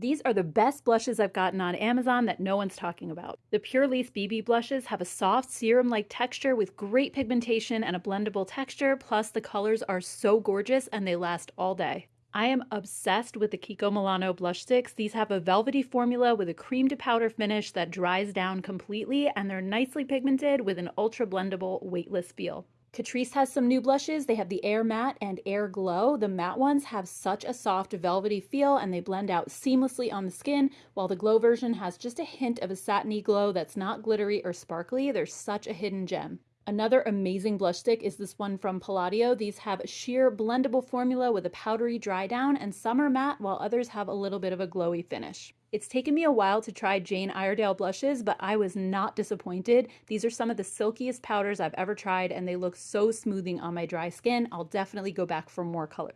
These are the best blushes I've gotten on Amazon that no one's talking about. The Pure Lace BB blushes have a soft serum-like texture with great pigmentation and a blendable texture, plus the colors are so gorgeous and they last all day. I am obsessed with the Kiko Milano blush sticks. These have a velvety formula with a cream to powder finish that dries down completely and they're nicely pigmented with an ultra blendable weightless feel. Catrice has some new blushes. They have the Air Matte and Air Glow. The matte ones have such a soft velvety feel and they blend out seamlessly on the skin, while the glow version has just a hint of a satiny glow that's not glittery or sparkly. They're such a hidden gem. Another amazing blush stick is this one from Palladio. These have a sheer blendable formula with a powdery dry down and some are matte while others have a little bit of a glowy finish. It's taken me a while to try Jane Iredale blushes, but I was not disappointed. These are some of the silkiest powders I've ever tried and they look so smoothing on my dry skin. I'll definitely go back for more colors.